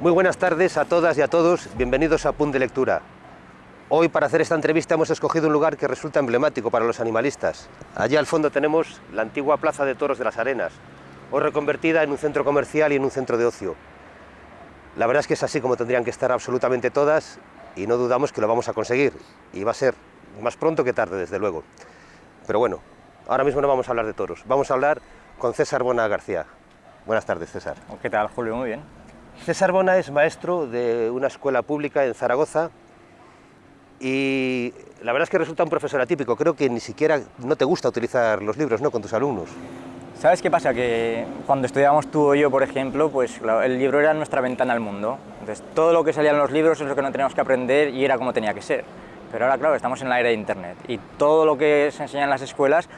Muy buenas tardes a todas y a todos, bienvenidos a Punt de Lectura. Hoy para hacer esta entrevista hemos escogido un lugar que resulta emblemático para los animalistas. Allí al fondo tenemos la antigua Plaza de Toros de las Arenas, hoy reconvertida en un centro comercial y en un centro de ocio. La verdad es que es así como tendrían que estar absolutamente todas y no dudamos que lo vamos a conseguir. Y va a ser más pronto que tarde, desde luego. Pero bueno, ahora mismo no vamos a hablar de toros, vamos a hablar con César Bona García. Buenas tardes, César. ¿Qué tal, Julio? Muy bien. César Bona es maestro de una escuela pública en Zaragoza y la verdad es que resulta un profesor atípico. Creo que ni siquiera no te gusta utilizar los libros ¿no? con tus alumnos. ¿Sabes qué pasa? Que cuando estudiábamos tú o yo, por ejemplo, pues el libro era nuestra ventana al mundo. Entonces, todo lo que salía en los libros es lo que no teníamos que aprender y era como tenía que ser. Pero ahora, claro, estamos en la era de Internet y todo lo que se enseña en las escuelas,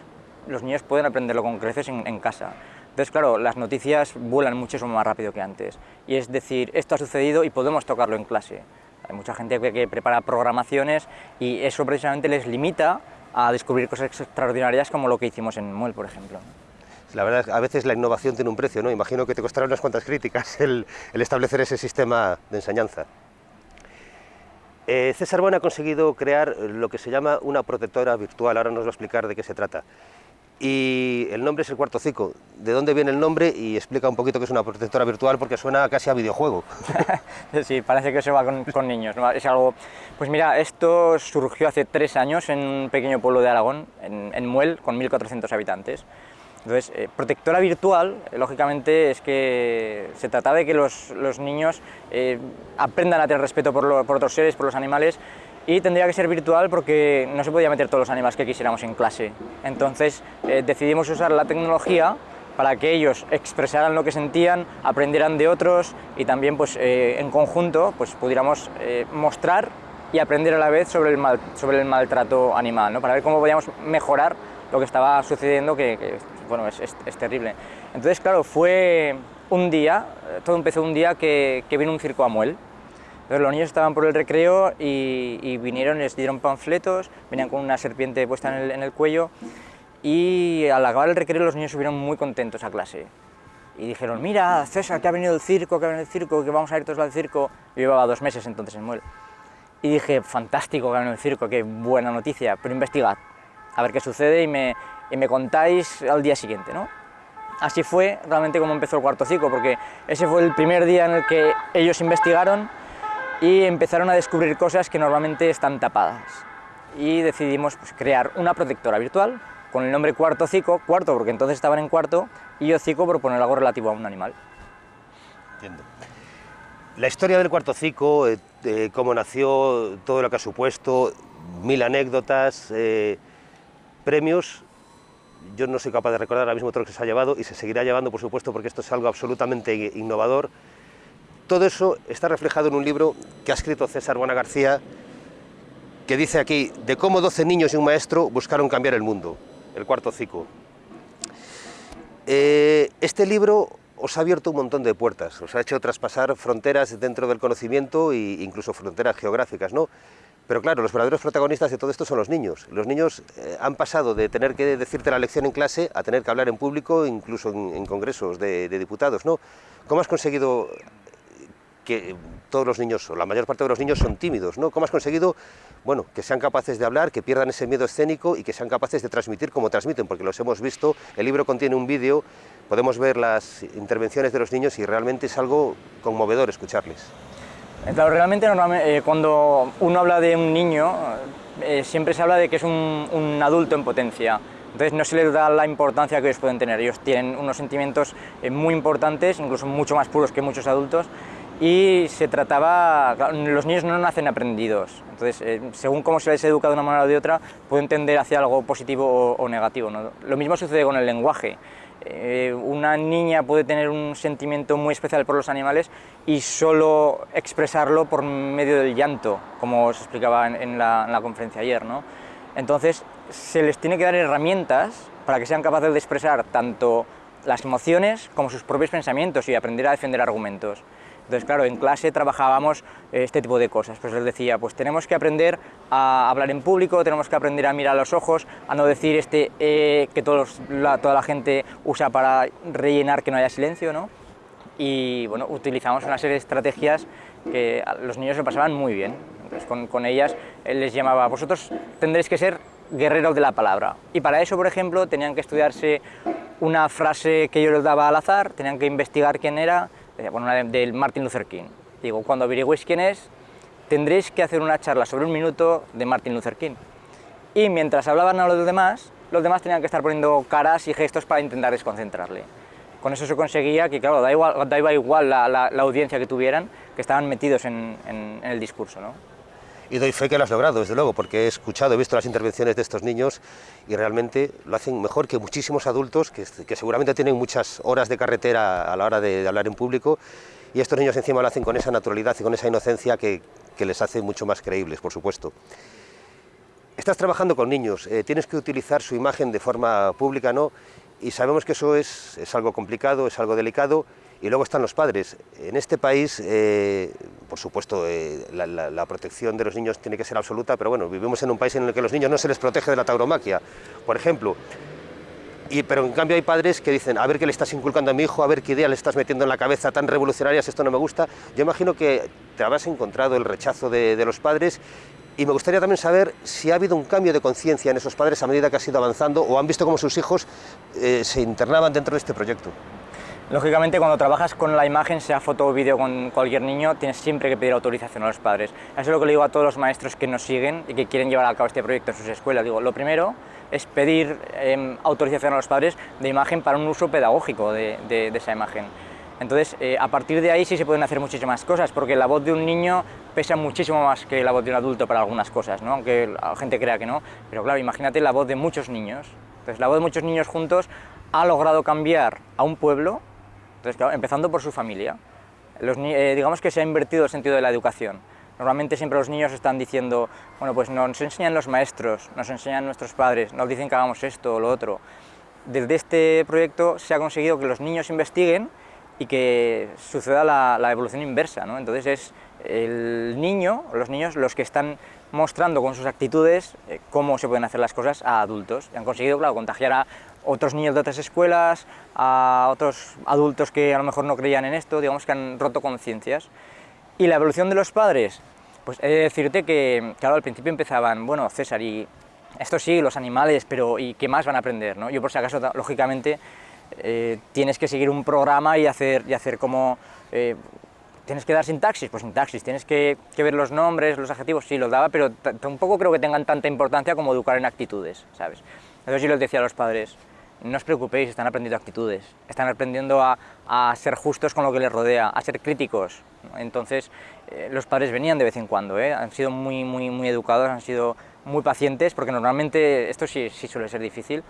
los niños pueden aprenderlo con creces en, en casa. Entonces, claro, las noticias vuelan muchísimo más rápido que antes. Y es decir, esto ha sucedido y podemos tocarlo en clase. Hay mucha gente que, prepara programaciones y eso precisamente les limita a descubrir cosas extraordinarias como lo que hicimos en Muel, por ejemplo. La verdad, a veces la innovación tiene un precio, ¿no? Imagino que te costará unas cuantas críticas el, establecer ese sistema de enseñanza. Eh, César Bueno ha conseguido crear lo que se llama una protectora virtual, ahora nos va a explicar de qué se trata y el nombre es el cuarto cico. ¿De dónde viene el nombre? Y explica un poquito que es una protectora virtual porque suena casi a videojuego. sí, parece que se va con, niños. Es algo... Pues mira, esto surgió hace tres años en un pequeño pueblo de Aragón, en, Muel, con 1.400 habitantes. Entonces, eh, protectora virtual, eh, lógicamente, es que se trata de que los, niños eh, aprendan a tener respeto por, por otros seres, por los animales, y tendría que ser virtual porque no se podía meter todos los animales que quisiéramos en clase. Entonces eh, decidimos usar la tecnología para que ellos expresaran lo que sentían, aprendieran de otros y también pues, eh, en conjunto pues, pudiéramos eh, mostrar y aprender a la vez sobre el, sobre el maltrato animal, ¿no? para ver cómo podíamos mejorar lo que estaba sucediendo, que, bueno, es, es, terrible. Entonces, claro, fue un día, todo empezó un día que, que vino un circo a Muel, los niños estaban por el recreo y, vinieron, les dieron panfletos, venían con una serpiente puesta en el, cuello y al acabar el recreo los niños subieron muy contentos a clase. Y dijeron, mira, César, que ha venido el circo, que ha venido el circo, que vamos a ir todos al circo. Yo llevaba dos meses entonces en Muel. Y dije, fantástico que ha venido el circo, qué buena noticia, pero investigad, a ver qué sucede y me, y me contáis al día siguiente, ¿no? Así fue realmente como empezó el cuarto ciclo, porque ese fue el primer día en el que ellos investigaron y empezaron a descubrir cosas que normalmente están tapadas. Y decidimos pues, crear una protectora virtual con el nombre Cuarto Cico, cuarto porque entonces estaban en cuarto, y Hocico por poner algo relativo a un animal. Entiendo. La historia del Cuarto Cico, eh, cómo nació, todo lo que ha supuesto, mil anécdotas, eh, premios, yo no soy capaz de recordar ahora mismo todo lo que se ha llevado y se seguirá llevando, por supuesto, porque esto es algo absolutamente innovador todo eso está reflejado en un libro que ha escrito César Buena García, que dice aquí, de cómo 12 niños y un maestro buscaron cambiar el mundo, el cuarto ciclo. Eh, este libro os ha abierto un montón de puertas, os ha hecho traspasar fronteras dentro del conocimiento e incluso fronteras geográficas, ¿no? Pero claro, los verdaderos protagonistas de todo esto son los niños. Los niños eh, han pasado de tener que decirte la lección en clase a tener que hablar en público, incluso en, congresos de, de, diputados, ¿no? ¿Cómo has conseguido que todos los niños, o la mayor parte de los niños son tímidos, ¿no? ¿Cómo has conseguido, bueno, que sean capaces de hablar, que pierdan ese miedo escénico y que sean capaces de transmitir como transmiten? Porque los hemos visto, el libro contiene un vídeo, podemos ver las intervenciones de los niños y realmente es algo conmovedor escucharles. Eh, claro, realmente eh, cuando uno habla de un niño, eh, siempre se habla de que es un, un, adulto en potencia. Entonces no se les da la importancia que ellos pueden tener. Ellos tienen unos sentimientos muy importantes, incluso mucho más puros que muchos adultos, y se trataba, los niños no nacen aprendidos, entonces eh, según cómo se les educa de una manera o de otra, pueden tender hacia algo positivo o, negativo. Lo mismo sucede con el lenguaje. Eh, una niña puede tener un sentimiento muy especial por los animales y solo expresarlo por medio del llanto, como se explicaba en, la, en la, conferencia ayer. ¿no? Entonces se les tiene que dar herramientas para que sean capaces de expresar tanto las emociones como sus propios pensamientos y aprender a defender argumentos. Entonces, claro, en clase trabajábamos este tipo de cosas. Pues les decía, pues tenemos que aprender a hablar en público, tenemos que aprender a mirar los ojos, a no decir este eh, que todos, toda la gente usa para rellenar que no haya silencio, ¿no? y bueno, utilizamos una serie de estrategias que los niños lo pasaban muy bien. Entonces, con, con ellas él les llamaba, vosotros tendréis que ser guerreros de la palabra. Y para eso, por ejemplo, tenían que estudiarse una frase que yo les daba al azar, tenían que investigar quién era, eh, bueno, una del Martin Luther King. Digo, cuando averigüéis quién es, tendréis que hacer una charla sobre un minuto de Martin Luther King. Y mientras hablaban a los demás, los demás tenían que estar poniendo caras y gestos para intentar desconcentrarle. Con eso se conseguía que, claro, da igual, igual la, audiencia que tuvieran, que estaban metidos en el discurso. ¿no? Y doy fe que lo has logrado, desde luego, porque he escuchado, he visto las intervenciones de estos niños y realmente lo hacen mejor que muchísimos adultos que, que seguramente tienen muchas horas de carretera a la hora de, hablar en público y estos niños encima lo hacen con esa naturalidad y con esa inocencia que, que les hace mucho más creíbles, por supuesto. Estás trabajando con niños, eh, tienes que utilizar su imagen de forma pública, ¿no? Y sabemos que eso es, es algo complicado, es algo delicado, y luego están los padres. En este país, eh, por supuesto, eh, la, protección de los niños tiene que ser absoluta, pero bueno, vivimos en un país en el que los niños no se les protege de la tauromaquia, por ejemplo. Y, pero en cambio hay padres que dicen, a ver qué le estás inculcando a mi hijo, a ver qué idea le estás metiendo en la cabeza tan revolucionarias, esto no me gusta. Yo imagino que te habrás encontrado el rechazo de, de los padres y me gustaría también saber si ha habido un cambio de conciencia en esos padres a medida que has ido avanzando o han visto cómo sus hijos eh, se internaban dentro de este proyecto. Lógicamente, cuando trabajas con la imagen, sea foto o vídeo con cualquier niño, tienes siempre que pedir autorización a los padres. Eso es lo que le digo a todos los maestros que nos siguen y que quieren llevar a cabo este proyecto en sus escuelas. Digo, lo primero es pedir eh, autorización a los padres de imagen para un uso pedagógico de esa imagen. Entonces, eh, a partir de ahí sí se pueden hacer muchísimas cosas, porque la voz de un niño pesa muchísimo más que la voz de un adulto para algunas cosas, ¿no? aunque la gente crea que no. Pero claro, imagínate la voz de muchos niños. Entonces, la voz de muchos niños juntos ha logrado cambiar a un pueblo empezando por su familia. Eh, digamos que se ha invertido el sentido de la educación. Normalmente siempre los niños están diciendo, bueno, pues nos enseñan los maestros, nos enseñan nuestros padres, nos dicen que hagamos esto o lo otro. Desde este proyecto se ha conseguido que los niños investiguen y que suceda la, la evolución inversa, ¿no? Entonces es el niño, los niños, los que están mostrando con sus actitudes eh, cómo se pueden hacer las cosas a adultos. Y han conseguido, claro, contagiar a otros niños de otras escuelas, a otros adultos que a lo mejor no creían en esto, digamos que han roto conciencias. Y la evolución de los padres, pues he de decirte que, claro, al principio empezaban, bueno, César, y esto sí, los animales, pero ¿y qué más van a aprender? ¿no? Yo por si acaso, lógicamente, eh, tienes que seguir un programa y hacer, y hacer como... Eh, ¿Tienes que dar sintaxis? Pues sintaxis. ¿Tienes que, que, ver los nombres, los adjetivos? Sí, los daba, pero tampoco creo que tengan tanta importancia como educar en actitudes, ¿sabes? Entonces yo les decía a los padres, no os preocupéis, están aprendiendo actitudes, están aprendiendo a, a ser justos con lo que les rodea, a ser críticos. Entonces, eh, los padres venían de vez en cuando, ¿eh? han sido muy, muy, educados, han sido muy pacientes, porque normalmente esto sí, sí suele ser difícil.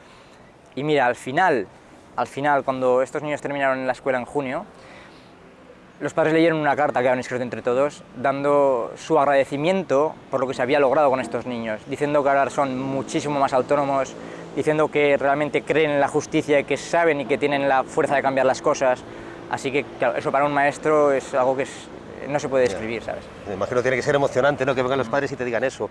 Y mira, al final, al final, cuando estos niños terminaron en la escuela en junio, los padres leyeron una carta que habían escrito entre todos, dando su agradecimiento por lo que se había logrado con estos niños, diciendo que ahora son muchísimo más autónomos, diciendo que realmente creen en la justicia y que saben y que tienen la fuerza de cambiar las cosas. Así que claro, eso para un maestro es algo que es, no se puede describir, ¿sabes? Me imagino que tiene que ser emocionante, ¿no? Que vengan los padres y te digan eso.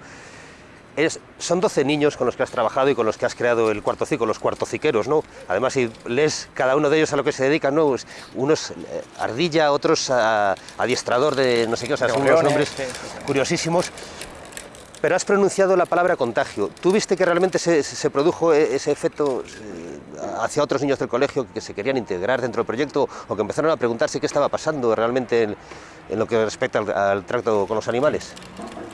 Es, son 12 niños con los que has trabajado y con los que has creado el cuarto ciclo, los cuartociqueros, ¿no? Además, si lees cada uno de ellos a lo que se dedican, ¿no? Pues unos eh, ardilla, otros a, adiestrador de no sé qué, o sea, son unos nombres sí, sí. curiosísimos pero has pronunciado la palabra contagio. ¿Tú viste que realmente se, produjo e, ese efecto eh, hacia otros niños del colegio que se querían integrar dentro del proyecto o que empezaron a preguntarse qué estaba pasando realmente en, lo que respecta al, al, trato con los animales?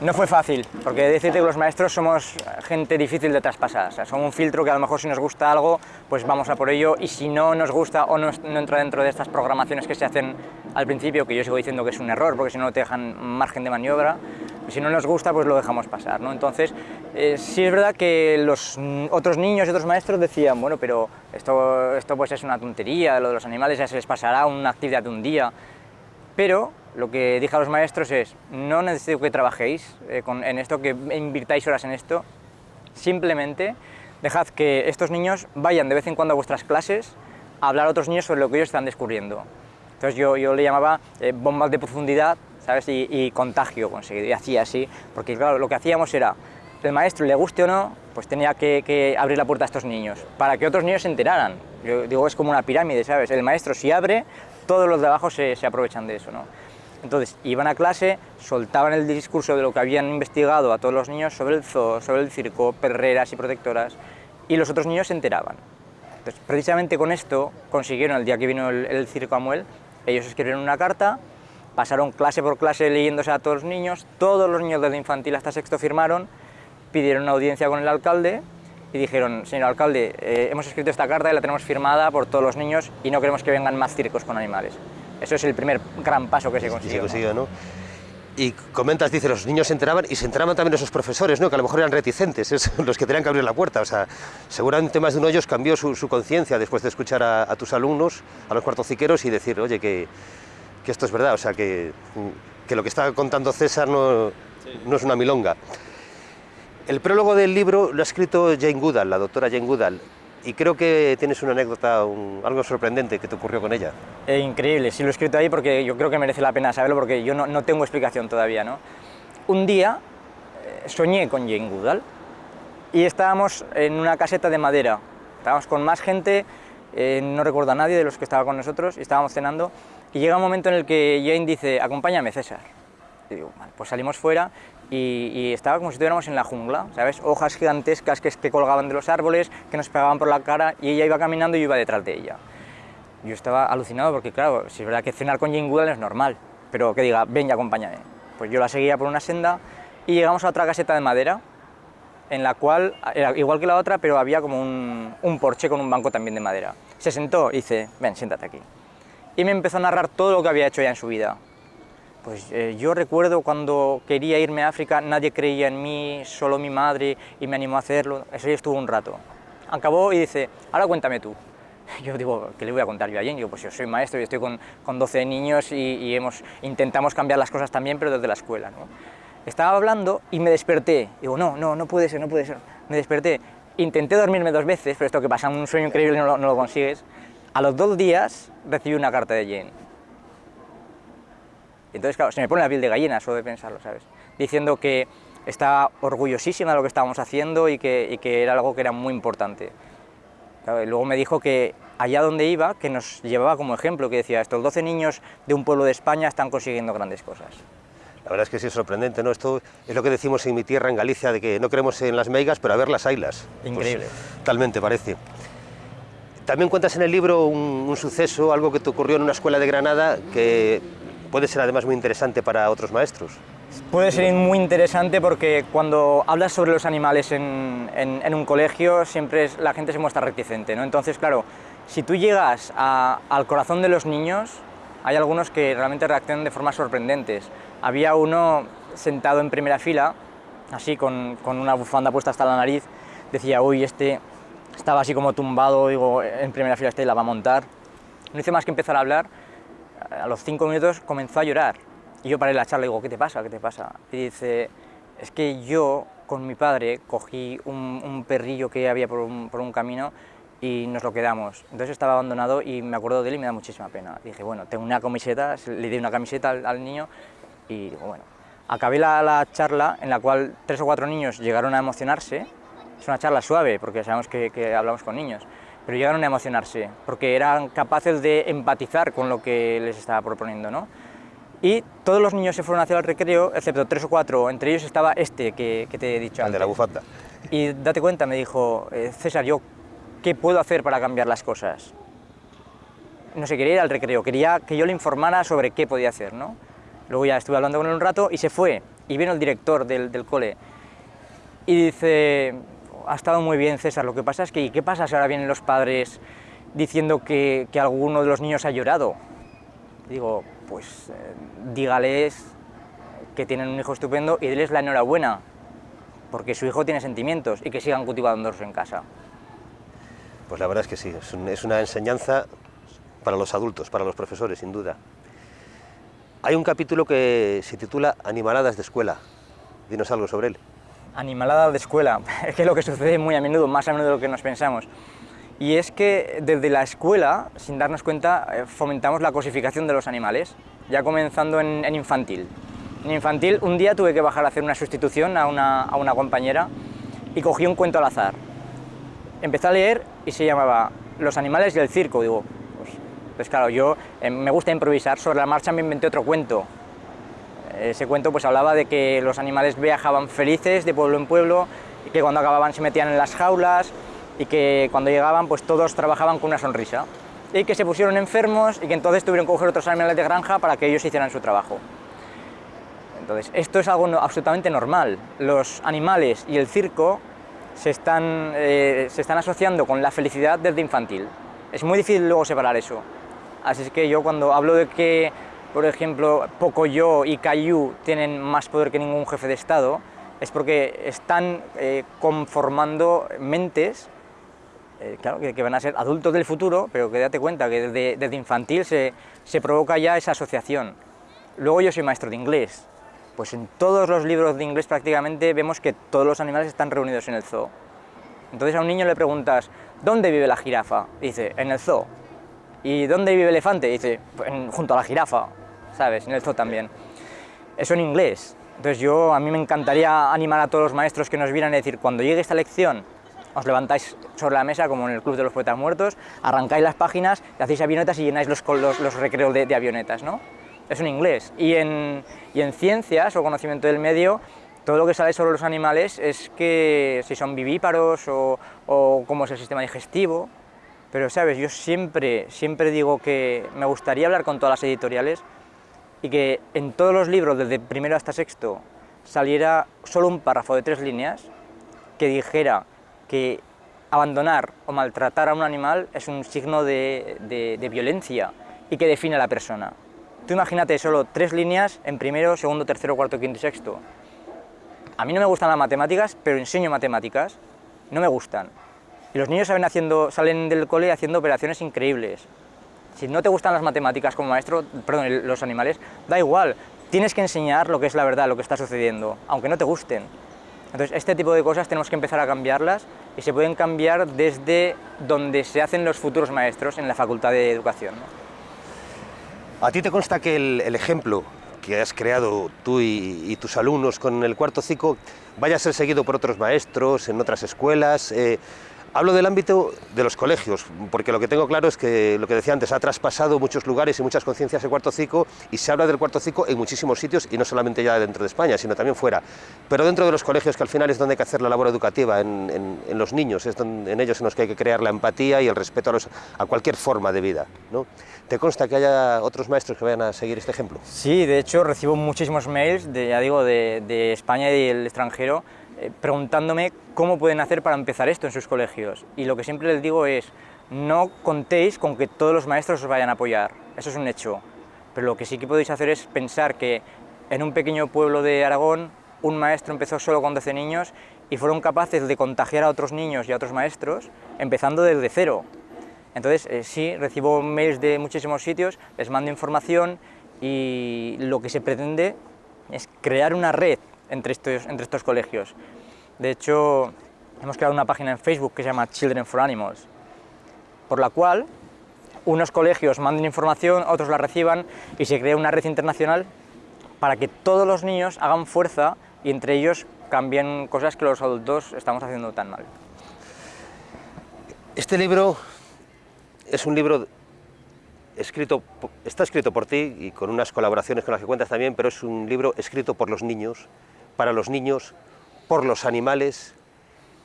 No fue fácil, porque decirte que los maestros somos gente difícil de traspasar. O sea, un filtro que a lo mejor si nos gusta algo, pues vamos a por ello, y si no nos gusta o no, no entra dentro de estas programaciones que se hacen al principio, que yo sigo diciendo que es un error, porque si no te dejan margen de maniobra, si no nos gusta, pues lo dejamos pasar. ¿no? Entonces, eh, sí es verdad que los otros niños y otros maestros decían, bueno, pero esto, esto pues es una tontería, lo de los animales ya se les pasará una actividad de un día, pero lo que dije a los maestros es, no necesito que trabajéis eh, en esto, que invirtáis horas en esto, simplemente dejad que estos niños vayan de vez en cuando a vuestras clases a hablar a otros niños sobre lo que ellos están descubriendo. Entonces yo, yo le llamaba eh, bombas de profundidad, Y, contagio conseguido, y hacía así, porque claro, lo que hacíamos era, el maestro, le guste o no, pues tenía que, abrir la puerta a estos niños, para que otros niños se enteraran. Yo digo, es como una pirámide, ¿sabes? El maestro si abre, todos los de abajo se, aprovechan de eso, ¿no? Entonces, iban a clase, soltaban el discurso de lo que habían investigado a todos los niños sobre el zoo, sobre el circo, perreras y protectoras, y los otros niños se enteraban. Entonces, precisamente con esto consiguieron, el día que vino el, el circo a Muel, ellos escribieron una carta, pasaron clase por clase leyéndose a todos los niños, todos los niños desde infantil hasta sexto firmaron, pidieron una audiencia con el alcalde y dijeron, señor alcalde, eh, hemos escrito esta carta y la tenemos firmada por todos los niños y no queremos que vengan más circos con animales. Eso es el primer gran paso que se consiguió. se ¿no? consiguió, ¿no? Y comentas, dice, los niños se enteraban y se enteraban también esos profesores, ¿no? que a lo mejor eran reticentes, es los que tenían que abrir la puerta. O sea, seguramente más de uno de ellos cambió su, su conciencia después de escuchar a, a, tus alumnos, a los cuartociqueros, y decir, oye, que, que esto es verdad, o sea, que, que lo que está contando César no, sí. no es una milonga. El prólogo del libro lo ha escrito Jane Goodall, la doctora Jane Goodall, y creo que tienes una anécdota, un, algo sorprendente que te ocurrió con ella. Eh, increíble, sí lo he escrito ahí porque yo creo que merece la pena saberlo porque yo no, no tengo explicación todavía. ¿no? Un día eh, soñé con Jane Goodall y estábamos en una caseta de madera. Estábamos con más gente, eh, no recuerdo a nadie de los que estaba con nosotros, y estábamos cenando y llega un momento en el que Jane dice, acompáñame César. Y digo, pues salimos fuera y, y, estaba como si estuviéramos en la jungla, ¿sabes? Hojas gigantescas que, que, colgaban de los árboles, que nos pegaban por la cara y ella iba caminando y yo iba detrás de ella. Yo estaba alucinado porque, claro, si es verdad que cenar con Jane Goodall es normal, pero que diga, ven y acompáñame. Pues yo la seguía por una senda y llegamos a otra caseta de madera, en la cual, era igual que la otra, pero había como un, un porche con un banco también de madera. Se sentó y dice, ven, siéntate aquí. Y me empezó a narrar todo lo que había hecho ya en su vida, pues eh, yo recuerdo cuando quería irme a África, nadie creía en mí, solo mi madre, y me animó a hacerlo. Eso ya estuvo un rato. Acabó y dice, ahora cuéntame tú. Yo digo, ¿qué le voy a contar yo a Jane? Digo, pues yo soy maestro y estoy con, con 12 niños y, y, hemos, intentamos cambiar las cosas también, pero desde la escuela. ¿no? Estaba hablando y me desperté. Digo, no, no, no puede ser, no puede ser. Me desperté. Intenté dormirme dos veces, pero esto que pasa, un sueño increíble no lo, no lo consigues. A los dos días recibí una carta de Jane entonces, claro, se me pone la piel de gallina solo de pensarlo, ¿sabes? Diciendo que estaba orgullosísima de lo que estábamos haciendo y que, y que era algo que era muy importante. Claro, y luego me dijo que allá donde iba, que nos llevaba como ejemplo, que decía, estos 12 niños de un pueblo de España están consiguiendo grandes cosas. La verdad es que sí es sorprendente, ¿no? Esto es lo que decimos en mi tierra, en Galicia, de que no creemos en las meigas, pero a ver las ailas. Increíble. Pues, talmente parece. También cuentas en el libro un, suceso, algo que te ocurrió en una escuela de Granada, que puede ser además muy interesante para otros maestros. Puede ser muy interesante porque cuando hablas sobre los animales en, un colegio siempre la gente se muestra reticente, ¿no? Entonces, claro, si tú llegas al corazón de los niños, hay algunos que realmente reaccionan de formas sorprendentes. Había uno sentado en primera fila, así con, con una bufanda puesta hasta la nariz, decía, uy, este estaba así como tumbado, digo, en primera fila este la va a montar. No hice más que empezar a hablar a los cinco minutos comenzó a llorar. Y yo paré la charla y digo, ¿qué te pasa? ¿Qué te pasa? Y dice, es que yo con mi padre cogí un, un perrillo que había por un, por un, camino y nos lo quedamos. Entonces estaba abandonado y me acuerdo de él y me da muchísima pena. Dije, bueno, tengo una camiseta, le di una camiseta al, niño y digo, bueno. Acabé la, la, charla en la cual tres o cuatro niños llegaron a emocionarse. Es una charla suave porque sabemos que, que hablamos con niños pero llegaron a emocionarse, porque eran capaces de empatizar con lo que les estaba proponiendo, ¿no? Y todos los niños se fueron hacia el recreo, excepto tres o cuatro, entre ellos estaba este que, que te he dicho el antes. de la bufanda. Y date cuenta, me dijo, eh, César, yo, ¿qué puedo hacer para cambiar las cosas? No sé, quería ir al recreo, quería que yo le informara sobre qué podía hacer, ¿no? Luego ya estuve hablando con él un rato y se fue, y vino el director del, del cole, y dice, ha estado muy bien César, lo que pasa es que, ¿qué pasa si ahora vienen los padres diciendo que, que alguno de los niños ha llorado? Digo, pues eh, dígales que tienen un hijo estupendo y déles la enhorabuena, porque su hijo tiene sentimientos y que sigan cultivándolos en casa. Pues la verdad es que sí, es, es una enseñanza para los adultos, para los profesores, sin duda. Hay un capítulo que se titula Animaladas de escuela. Dinos algo sobre él animalada de escuela, es que es lo que sucede muy a menudo, más a menudo de lo que nos pensamos. Y es que desde la escuela, sin darnos cuenta, eh, fomentamos la cosificación de los animales, ya comenzando en, en infantil. En infantil, un día tuve que bajar a hacer una sustitución a una, a una compañera y cogí un cuento al azar. Empecé a leer y se llamaba Los animales y el circo. Digo, pues, Pues claro, yo eh, me gusta improvisar, sobre la marcha me inventé otro cuento. Ese cuento pues hablaba de que los animales viajaban felices de pueblo en pueblo y que cuando acababan se metían en las jaulas y que cuando llegaban pues todos trabajaban con una sonrisa y que se pusieron enfermos y que entonces tuvieron que coger otros animales de granja para que ellos hicieran su trabajo. Entonces, esto es algo absolutamente normal. Los animales y el circo se están, eh, se están asociando con la felicidad desde infantil. Es muy difícil luego separar eso. Así es que yo cuando hablo de que, por ejemplo, Pocoyo y Caillou tienen más poder que ningún jefe de Estado, es porque están eh, conformando mentes eh, claro, que, van a ser adultos del futuro, pero que date cuenta que desde, desde infantil se, se, provoca ya esa asociación. Luego yo soy maestro de inglés, pues en todos los libros de inglés prácticamente vemos que todos los animales están reunidos en el zoo. Entonces a un niño le preguntas, ¿dónde vive la jirafa? dice, en el zoo. ¿Y dónde vive el elefante? dice, junto a la jirafa, ¿sabes? En el zoo también. Eso en inglés. Entonces yo, a mí me encantaría animar a todos los maestros que nos vieran y decir, cuando llegue esta lección, os levantáis sobre la mesa, como en el Club de los Poetas Muertos, arrancáis las páginas, hacéis avionetas y llenáis los, los, los recreos de, de avionetas, ¿no? es en inglés. Y en, y en ciencias o conocimiento del medio, todo lo que sale sobre los animales es que si son vivíparos o, o cómo es el sistema digestivo. Pero, ¿sabes? Yo siempre, siempre digo que me gustaría hablar con todas las editoriales y que en todos los libros, desde primero hasta sexto, saliera solo un párrafo de tres líneas que dijera que abandonar o maltratar a un animal es un signo de, de, violencia y que define a la persona. Tú imagínate solo tres líneas en primero, segundo, tercero, cuarto, quinto y sexto. A mí no me gustan las matemáticas, pero enseño matemáticas. No me gustan. Los niños salen, haciendo, salen del cole haciendo operaciones increíbles. Si no te gustan las matemáticas como maestro, perdón, los animales, da igual. Tienes que enseñar lo que es la verdad, lo que está sucediendo, aunque no te gusten. Entonces, este tipo de cosas tenemos que empezar a cambiarlas y se pueden cambiar desde donde se hacen los futuros maestros en la Facultad de Educación. ¿A ti te consta que el, ejemplo que has creado tú y, y, tus alumnos con el cuarto ciclo vaya a ser seguido por otros maestros, en otras escuelas? Eh, Hablo del ámbito de los colegios, porque lo que tengo claro es que, lo que decía antes, ha traspasado muchos lugares y muchas conciencias el cuarto ciclo y se habla del cuarto ciclo en muchísimos sitios y no solamente ya dentro de España, sino también fuera. Pero dentro de los colegios, que al final es donde hay que hacer la labor educativa, en, en, en los niños, es donde, en ellos en los que hay que crear la empatía y el respeto a, los, a cualquier forma de vida. ¿no? ¿Te consta que haya otros maestros que vayan a seguir este ejemplo? Sí, de hecho recibo muchísimos mails, de, ya digo, de, de España y del extranjero, eh, preguntándome cómo pueden hacer para empezar esto en sus colegios. Y lo que siempre les digo es, no contéis con que todos los maestros os vayan a apoyar, eso es un hecho. Pero lo que sí que podéis hacer es pensar que en un pequeño pueblo de Aragón, un maestro empezó solo con 12 niños y fueron capaces de contagiar a otros niños y a otros maestros, empezando desde cero. Entonces, eh, sí, recibo mails de muchísimos sitios, les mando información y lo que se pretende es crear una red entre estos, entre estos colegios. De hecho, hemos creado una página en Facebook que se llama Children for Animals, por la cual unos colegios manden información, otros la reciban y se crea una red internacional para que todos los niños hagan fuerza y entre ellos cambien cosas que los adultos estamos haciendo tan mal. Este libro es un libro escrito, está escrito por ti y con unas colaboraciones con las que cuentas también, pero es un libro escrito por los niños, para los niños, por los animales,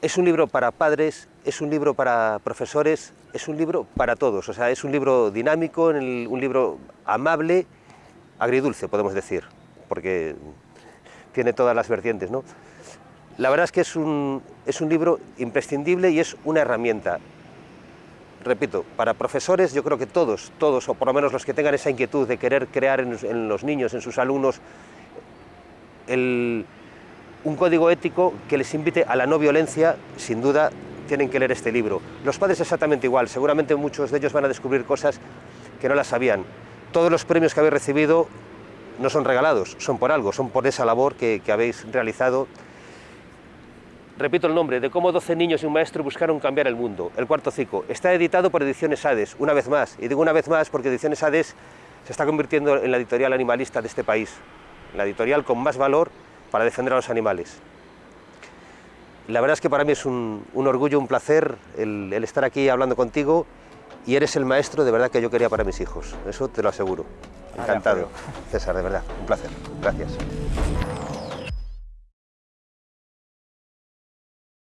es un libro para padres, es un libro para profesores, es un libro para todos, o sea, es un libro dinámico, un libro amable, agridulce, podemos decir, porque tiene todas las vertientes, ¿no? La verdad es que es un, es un libro imprescindible y es una herramienta. Repito, para profesores yo creo que todos, todos, o por lo menos los que tengan esa inquietud de querer crear en, en los niños, en sus alumnos, el, un código ético que les invite a la no violencia, sin duda tienen que leer este libro. Los padres exactamente igual, seguramente muchos de ellos van a descubrir cosas que no las sabían. Todos los premios que habéis recibido no son regalados, son por algo, son por esa labor que, habéis realizado. Repito el nombre, de cómo 12 niños y un maestro buscaron cambiar el mundo, el cuarto ciclo. Está editado por Ediciones Hades, una vez más, y digo una vez más porque Ediciones Hades se está convirtiendo en la editorial animalista de este país, la editorial con más valor para defender a los animales. La verdad es que para mí es un, un orgullo, un placer el, el, estar aquí hablando contigo y eres el maestro de verdad que yo quería para mis hijos, eso te lo aseguro. Encantado. César, de verdad, un placer. Gracias.